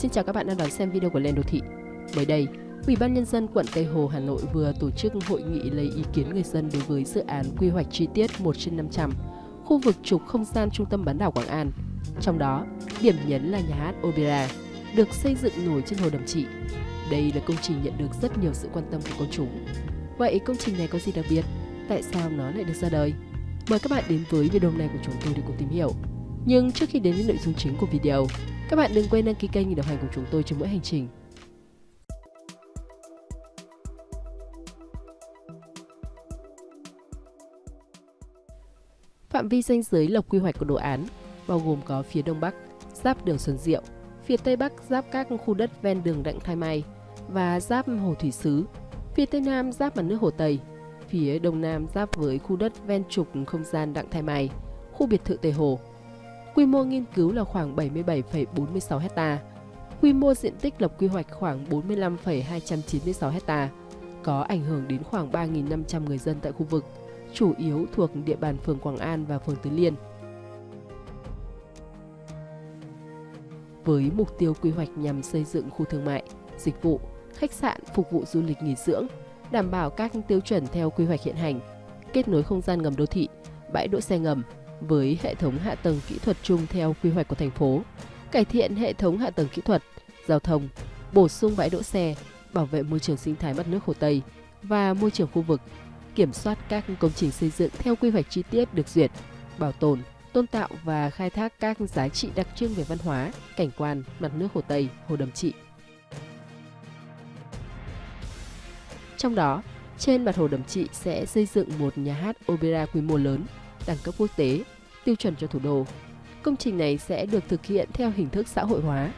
Xin chào các bạn đang đón xem video của Lên Đô Thị. Mới đây, Ủy ban Nhân dân quận Tây Hồ, Hà Nội vừa tổ chức hội nghị lấy ý kiến người dân đối với dự án quy hoạch chi tiết 1 trên 500, khu vực trục không gian trung tâm bán đảo Quảng An. Trong đó, điểm nhấn là nhà hát Opera, được xây dựng nổi trên Hồ Đầm Trị. Đây là công trình nhận được rất nhiều sự quan tâm của công chúng. Vậy công trình này có gì đặc biệt? Tại sao nó lại được ra đời? Mời các bạn đến với video này của chúng tôi để cùng tìm hiểu. Nhưng trước khi đến với nội dung chính của video, các bạn đừng quên đăng ký kênh để đồng hành cùng chúng tôi trong mỗi hành trình. Phạm vi danh giới lập quy hoạch của đồ án bao gồm có phía đông bắc giáp đường Xuân Diệu, phía tây bắc giáp các khu đất ven đường Đặng Thái Mai và giáp Hồ Thủy Sứ, phía tây nam giáp mặt nước Hồ Tây, phía đông nam giáp với khu đất ven trục không gian Đặng Thái Mai, khu biệt thự Tây Hồ. Quy mô nghiên cứu là khoảng 77,46 hecta. Quy mô diện tích lập quy hoạch khoảng 45,296 hecta. Có ảnh hưởng đến khoảng 3.500 người dân tại khu vực, chủ yếu thuộc địa bàn phường Quảng An và phường Tứ Liên. Với mục tiêu quy hoạch nhằm xây dựng khu thương mại, dịch vụ, khách sạn phục vụ du lịch nghỉ dưỡng, đảm bảo các tiêu chuẩn theo quy hoạch hiện hành, kết nối không gian ngầm đô thị, bãi đỗ xe ngầm, với hệ thống hạ tầng kỹ thuật chung theo quy hoạch của thành phố, cải thiện hệ thống hạ tầng kỹ thuật, giao thông, bổ sung bãi đỗ xe, bảo vệ môi trường sinh thái mặt nước Hồ Tây và môi trường khu vực, kiểm soát các công trình xây dựng theo quy hoạch chi tiết được duyệt, bảo tồn, tôn tạo và khai thác các giá trị đặc trưng về văn hóa, cảnh quan, mặt nước Hồ Tây, Hồ Đầm Trị. Trong đó, trên mặt Hồ Đầm Trị sẽ xây dựng một nhà hát opera quy mô lớn đẳng cấp quốc tế, tiêu chuẩn cho thủ đô. Công trình này sẽ được thực hiện theo hình thức xã hội hóa,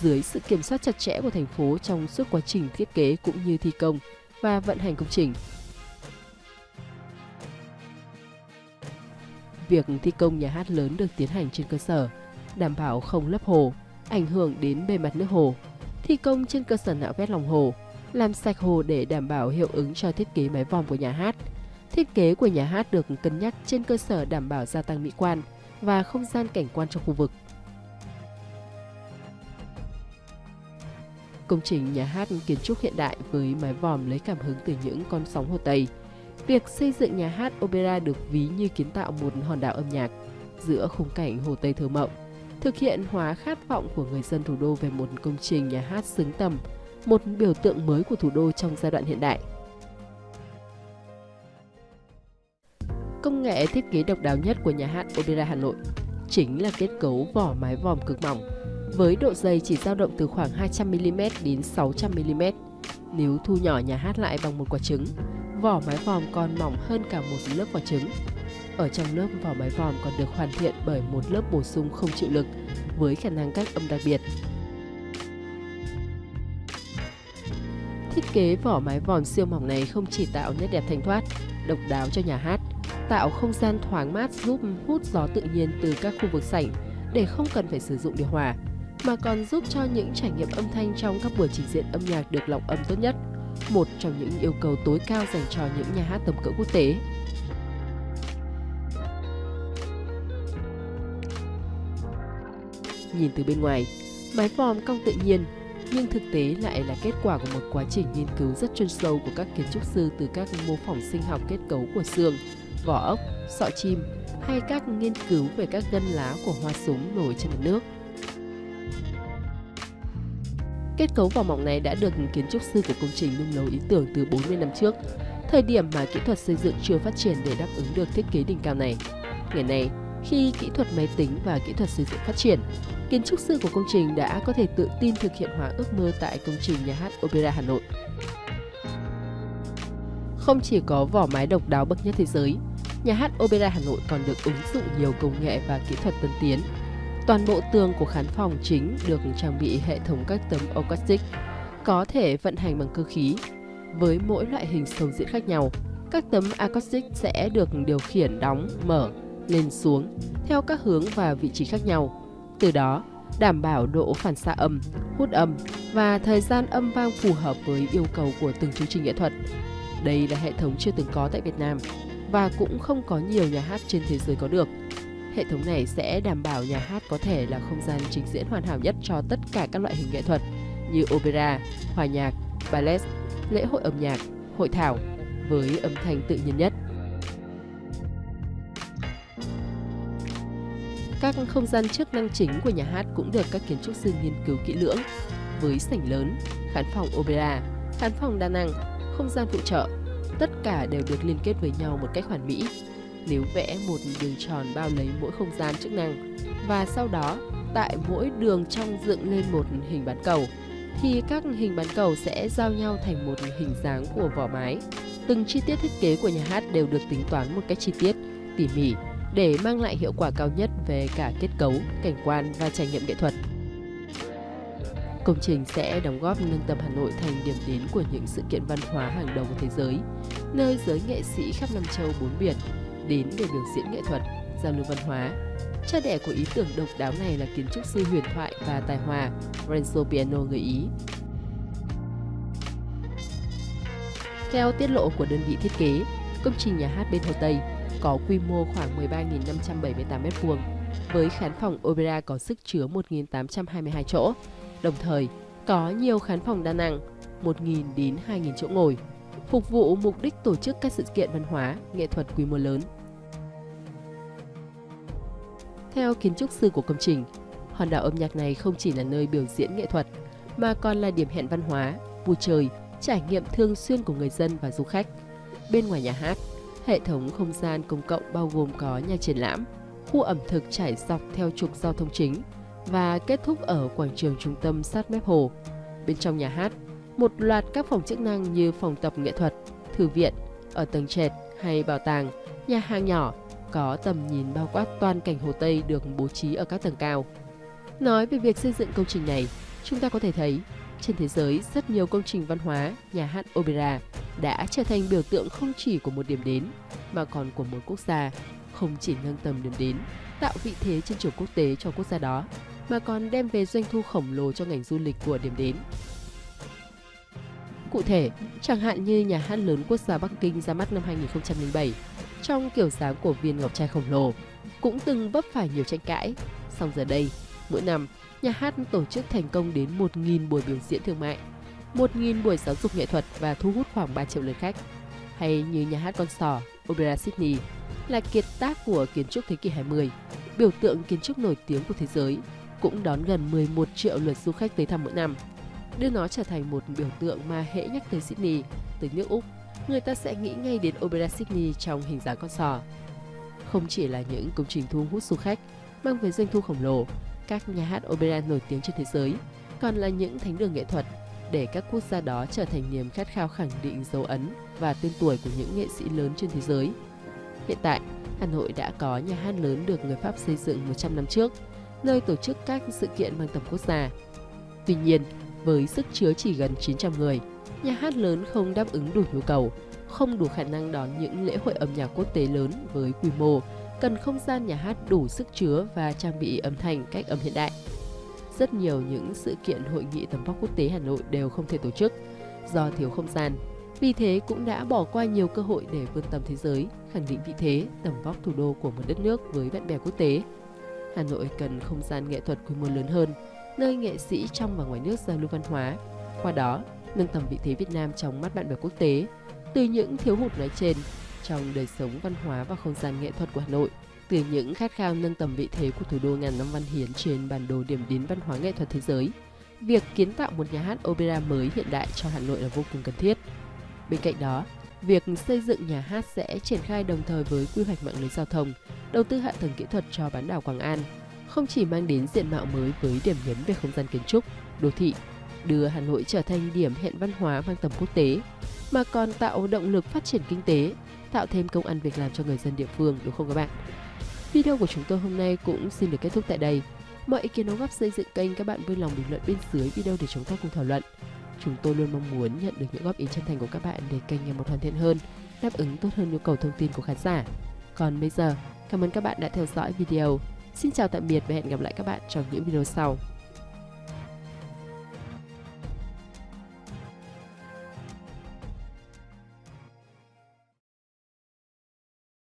dưới sự kiểm soát chặt chẽ của thành phố trong suốt quá trình thiết kế cũng như thi công và vận hành công trình. Việc thi công nhà hát lớn được tiến hành trên cơ sở đảm bảo không lấp hồ, ảnh hưởng đến bề mặt nước hồ, thi công trên cơ sở nạo vét lòng hồ, làm sạch hồ để đảm bảo hiệu ứng cho thiết kế mái vòm của nhà hát, Thiết kế của nhà hát được cân nhắc trên cơ sở đảm bảo gia tăng mỹ quan và không gian cảnh quan trong khu vực. Công trình nhà hát kiến trúc hiện đại với mái vòm lấy cảm hứng từ những con sóng Hồ Tây. Việc xây dựng nhà hát opera được ví như kiến tạo một hòn đảo âm nhạc giữa khung cảnh Hồ Tây thơ mộng, thực hiện hóa khát vọng của người dân thủ đô về một công trình nhà hát xứng tầm, một biểu tượng mới của thủ đô trong giai đoạn hiện đại. Công nghệ thiết kế độc đáo nhất của nhà hát Opera Hà Nội chính là kết cấu vỏ mái vòm cực mỏng, với độ dày chỉ dao động từ khoảng 200mm đến 600mm. Nếu thu nhỏ nhà hát lại bằng một quả trứng, vỏ mái vòm còn mỏng hơn cả một lớp quả trứng. Ở trong lớp vỏ mái vòm còn được hoàn thiện bởi một lớp bổ sung không chịu lực với khả năng cách âm đặc biệt. Thiết kế vỏ mái vòm siêu mỏng này không chỉ tạo nét đẹp thanh thoát, độc đáo cho nhà hát, tạo không gian thoáng mát giúp hút gió tự nhiên từ các khu vực sảnh để không cần phải sử dụng điều hòa, mà còn giúp cho những trải nghiệm âm thanh trong các buổi trình diễn âm nhạc được lọc âm tốt nhất, một trong những yêu cầu tối cao dành cho những nhà hát tầm cỡ quốc tế. Nhìn từ bên ngoài, mái vòm cong tự nhiên, nhưng thực tế lại là kết quả của một quá trình nghiên cứu rất chuyên sâu của các kiến trúc sư từ các mô phỏng sinh học kết cấu của xương, vỏ ốc, sọ chim hay các nghiên cứu về các gân lá của hoa súng nổi trên mặt nước. Kết cấu vỏ mỏng này đã được kiến trúc sư của công trình nung nấu ý tưởng từ 40 năm trước, thời điểm mà kỹ thuật xây dựng chưa phát triển để đáp ứng được thiết kế đỉnh cao này. Ngày nay, khi kỹ thuật máy tính và kỹ thuật xây dựng phát triển, kiến trúc sư của công trình đã có thể tự tin thực hiện hóa ước mơ tại công trình nhà hát Opera Hà Nội. Không chỉ có vỏ mái độc đáo bậc nhất thế giới, nhà hát Opera Hà Nội còn được ứng dụng nhiều công nghệ và kỹ thuật tân tiến. Toàn bộ tường của khán phòng chính được trang bị hệ thống các tấm acoustic, có thể vận hành bằng cơ khí. Với mỗi loại hình sầu diễn khác nhau, các tấm acoustic sẽ được điều khiển đóng, mở, lên xuống theo các hướng và vị trí khác nhau. Từ đó, đảm bảo độ phản xạ âm, hút âm và thời gian âm vang phù hợp với yêu cầu của từng chương trình nghệ thuật. Đây là hệ thống chưa từng có tại Việt Nam và cũng không có nhiều nhà hát trên thế giới có được. Hệ thống này sẽ đảm bảo nhà hát có thể là không gian trình diễn hoàn hảo nhất cho tất cả các loại hình nghệ thuật như opera, hòa nhạc, ballet, lễ hội âm nhạc, hội thảo với âm thanh tự nhiên nhất. Các không gian chức năng chính của nhà hát cũng được các kiến trúc sư nghiên cứu kỹ lưỡng với sảnh lớn, khán phòng opera, khán phòng đa năng, không gian phụ trợ. Tất cả đều được liên kết với nhau một cách hoàn mỹ. Nếu vẽ một đường tròn bao lấy mỗi không gian chức năng và sau đó tại mỗi đường trong dựng lên một hình bán cầu thì các hình bán cầu sẽ giao nhau thành một hình dáng của vỏ mái. Từng chi tiết thiết kế của nhà hát đều được tính toán một cách chi tiết, tỉ mỉ để mang lại hiệu quả cao nhất về cả kết cấu, cảnh quan và trải nghiệm nghệ thuật. Công trình sẽ đóng góp nâng tầm Hà Nội thành điểm đến của những sự kiện văn hóa hàng đầu của thế giới, nơi giới nghệ sĩ khắp năm châu bốn biển đến để biểu diễn nghệ thuật, giao lưu văn hóa. Cha đẻ của ý tưởng độc đáo này là kiến trúc sư huyền thoại và tài hòa Renzo Piano người Ý. Theo tiết lộ của đơn vị thiết kế, công trình nhà hát bên Hồ Tây có quy mô khoảng 13.578 m2 với khán phòng opera có sức chứa 1.822 chỗ, đồng thời có nhiều khán phòng đa năng 1.000 đến 2.000 chỗ ngồi, phục vụ mục đích tổ chức các sự kiện văn hóa, nghệ thuật quy mô lớn. Theo kiến trúc sư của công trình, hòn đảo âm nhạc này không chỉ là nơi biểu diễn nghệ thuật, mà còn là điểm hẹn văn hóa, vui chơi, trải nghiệm thường xuyên của người dân và du khách. Bên ngoài nhà hát, hệ thống không gian công cộng bao gồm có nhà triển lãm, khu ẩm thực trải dọc theo trục giao thông chính và kết thúc ở quảng trường trung tâm sát mép hồ. Bên trong nhà hát, một loạt các phòng chức năng như phòng tập nghệ thuật, thư viện, ở tầng trệt hay bảo tàng, nhà hàng nhỏ có tầm nhìn bao quát toàn cảnh Hồ Tây được bố trí ở các tầng cao. Nói về việc xây dựng công trình này, chúng ta có thể thấy trên thế giới rất nhiều công trình văn hóa, nhà hát opera đã trở thành biểu tượng không chỉ của một điểm đến mà còn của một quốc gia, không chỉ nâng tầm điểm đến, tạo vị thế trên trường quốc tế cho quốc gia đó, mà còn đem về doanh thu khổng lồ cho ngành du lịch của điểm đến. Cụ thể, chẳng hạn như nhà hát lớn quốc gia Bắc Kinh ra mắt năm 2007, trong kiểu dáng của viên ngọc trai khổng lồ, cũng từng vấp phải nhiều tranh cãi. Song giờ đây, mỗi năm, nhà hát tổ chức thành công đến 1.000 buổi biểu diễn thương mại, 1.000 buổi giáo dục nghệ thuật và thu hút khoảng 3 triệu lượt khách. Hay như nhà hát con sò, Opera Sydney, là kiệt tác của kiến trúc thế kỷ 20, biểu tượng kiến trúc nổi tiếng của thế giới, cũng đón gần 11 triệu lượt du khách tới thăm mỗi năm, đưa nó trở thành một biểu tượng mà hễ nhắc tới Sydney, tới nước Úc, người ta sẽ nghĩ ngay đến Opera Sydney trong hình dáng con sò. Không chỉ là những công trình thu hút du khách, mang về doanh thu khổng lồ, các nhà hát opera nổi tiếng trên thế giới, còn là những thánh đường nghệ thuật để các quốc gia đó trở thành niềm khát khao khẳng định dấu ấn và tên tuổi của những nghệ sĩ lớn trên thế giới. Hiện tại, Hà Nội đã có nhà hát lớn được người Pháp xây dựng 100 năm trước, nơi tổ chức các sự kiện mang tầm quốc gia. Tuy nhiên, với sức chứa chỉ gần 900 người, nhà hát lớn không đáp ứng đủ nhu cầu, không đủ khả năng đón những lễ hội âm nhạc quốc tế lớn với quy mô, cần không gian nhà hát đủ sức chứa và trang bị âm thanh cách âm hiện đại. Rất nhiều những sự kiện hội nghị tầm vóc quốc tế Hà Nội đều không thể tổ chức do thiếu không gian. Vì thế cũng đã bỏ qua nhiều cơ hội để vươn tầm thế giới, khẳng định vị thế, tầm vóc thủ đô của một đất nước với bạn bè quốc tế. Hà Nội cần không gian nghệ thuật quy mô lớn hơn, nơi nghệ sĩ trong và ngoài nước giao lưu văn hóa. Qua đó, nâng tầm vị thế Việt Nam trong mắt bạn bè quốc tế. Từ những thiếu hụt nói trên, trong đời sống văn hóa và không gian nghệ thuật của Hà Nội, từ những khát khao nâng tầm vị thế của thủ đô ngàn năm văn hiến trên bản đồ điểm đến văn hóa nghệ thuật thế giới, việc kiến tạo một nhà hát opera mới hiện đại cho Hà Nội là vô cùng cần thiết. Bên cạnh đó, việc xây dựng nhà hát sẽ triển khai đồng thời với quy hoạch mạng lưới giao thông, đầu tư hạ tầng kỹ thuật cho bán đảo Quảng An, không chỉ mang đến diện mạo mới với điểm nhấn về không gian kiến trúc, đô thị, đưa Hà Nội trở thành điểm hẹn văn hóa mang tầm quốc tế, mà còn tạo động lực phát triển kinh tế, tạo thêm công ăn việc làm cho người dân địa phương đúng không các bạn? Video của chúng tôi hôm nay cũng xin được kết thúc tại đây. Mọi ý kiến đóng góp xây dựng kênh các bạn vui lòng bình luận bên dưới video để chúng ta cùng thảo luận. Chúng tôi luôn mong muốn nhận được những góp ý chân thành của các bạn để kênh ngày một hoàn thiện hơn, đáp ứng tốt hơn nhu cầu thông tin của khán giả. Còn bây giờ, cảm ơn các bạn đã theo dõi video. Xin chào tạm biệt và hẹn gặp lại các bạn trong những video sau.